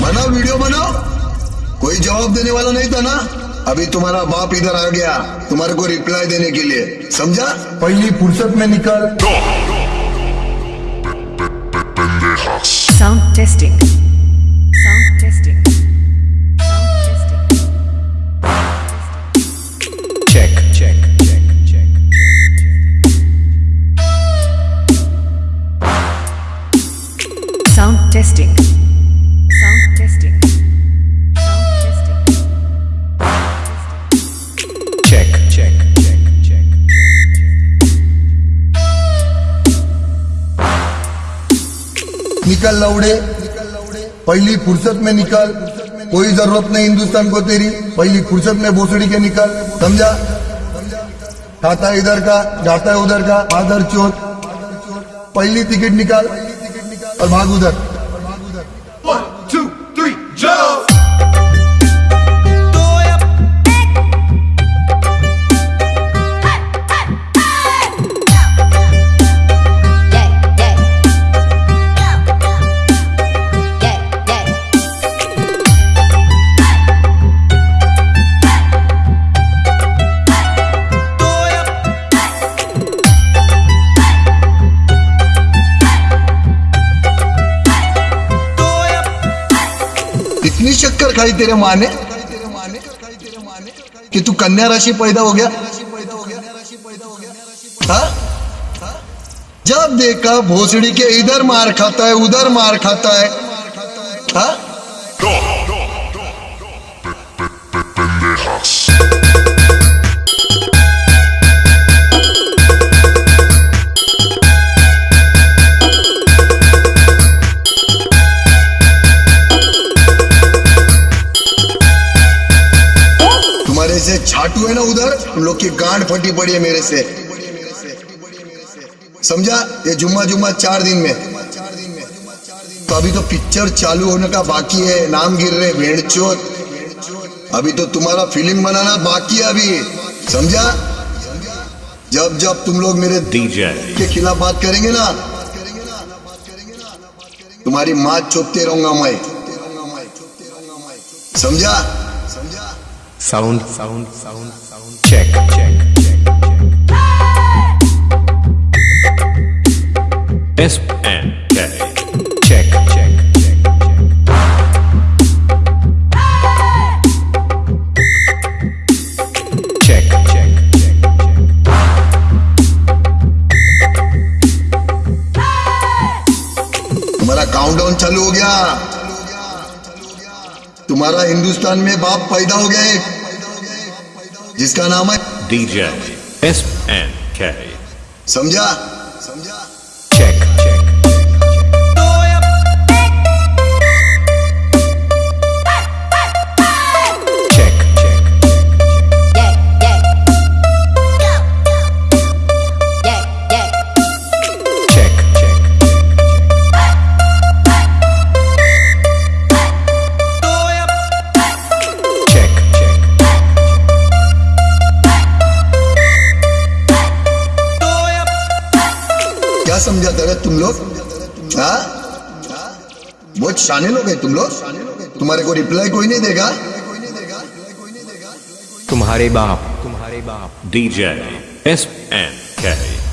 बनाओ वीडियो बनाओ कोई जवाब देने वाला नहीं था ना? अभी तुम्हारा बाप इधर आ गया तुम्हारे को रिप्लाई देने के लिए। समझा? पहली फुर्सत में निकल। Sound testing. Testing. Sound testing. Sound testing. check, check, check, check, निकल लौड़े पहली फुर्सत में निकल. कोई ज़रूरत नहीं हिंदुस्तान को तेरी. पहली फुर्सत में भोसड़ी के निकल. समझा? खाता इधर का जाता है उधर का. आदर चोट पहली टिकट निकाल और भाग उधर. इतनी शक्कर खाई तेरे माँ ने कि तू कन्या राशि पैदा हो गया हा? जब देखा भोसड़ी के इधर मार खाता है, उधर मार खाता है हाँ? तुम्हारे से छाटू है ना उधर? तुम लोग की गांड फटी पड़ी है मेरे से। समझा? ये जुम्मा जुम्मा चार दिन में। तो अभी तो पिक्चर चालू होने का बाकी है। नाम गिर रहे भेड़चोत अभी तो तुम्हारा फ़िल्म बनाना बाकी है अभी। समझा? जब जब तुम लोग मेरे. के खिलाफ बात करेंगे ना तुम्हारी माँ चोपते रहूँगा मैं। समझा? Check. S and K. Check, check, check, check. Check, check, check, check. तुम्हारा काउंटडाउन चालू हो गया तुम्हारा हिंदुस्तान में बाप पैदा हो गया जिसका नाम है डीजे एस एन के समझा? समझा? चेक चेक समझा रहे तुम लोग? हाँ? बहुत शाने लोग हैं तुम लोग। तुम्हारे को रिप्लाई कोई नहीं देगा। तुम्हारे बाप। तुम्हारे बाप। DJ S N K